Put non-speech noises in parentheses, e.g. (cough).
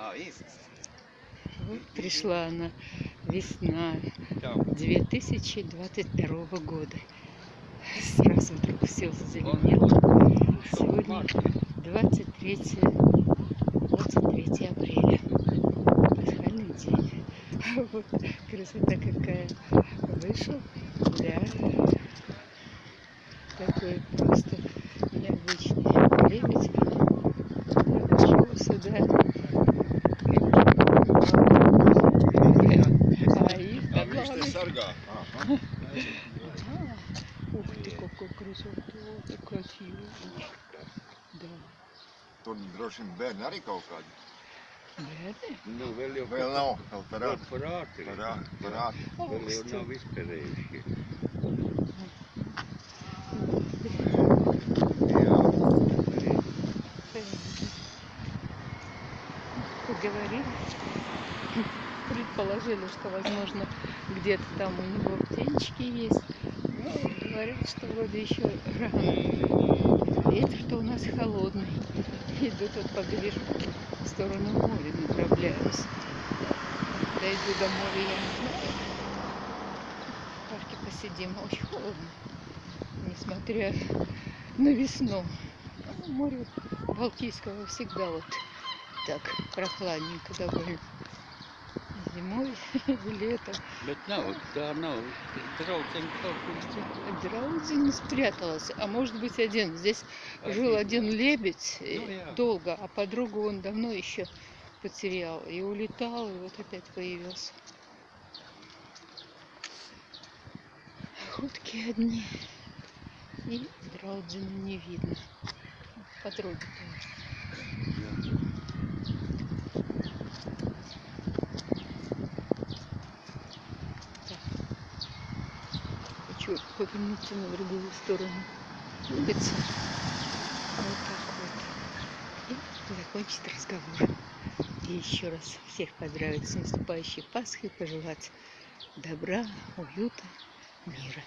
А. Вот пришла она, весна Там. 2022 года. Сразу вдруг все зазеленело. Сегодня 23, 23 апреля. Пасхальный день. (laughs) Вот красота какая. Вышел гуляю. Такой просто там видишь, ловит. ты сарга. Ага. Ух ты, какой красота, как красиво. Да. Tur droši vien bērni arī kaut kādi. Bērni? Nu, vēl jau Vēl nav, vēl par Vēl ātri. par ātri. Par ātri, par ātri. Vēl jau Augstu. nav izperējuši. Jā. Предположили, что, возможно, где-то там у него птенчики есть. Но говорят, что вроде еще рано. Ветер-то у нас холодный. Иду тут поближе в сторону моря, направляюсь. Дойду до моря, я не знаю. В парке посидим. Очень холодно. Несмотря на весну. Ну, море Балтийского всегда вот так прохладненько довольно. Зимой и летом. Nav. Draudzene kaut kur Драудзин спряталась, а может быть один. Здесь жил один лебедь э, Ну, долго, а подругу он давно еще потерял. И улетал, и вот опять появился. Охотки одни. И Драудзина не видно. Подруги тоже. Хочу повернуться на другую сторону улицы. Вот так вот. И закончить разговор. И еще раз всех поздравить с наступающей Пасхой, пожелать добра, уюта, мира.